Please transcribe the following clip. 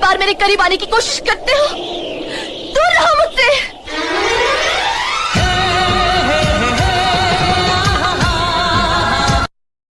बार मेरे करीब आने की कोशिश करते हो?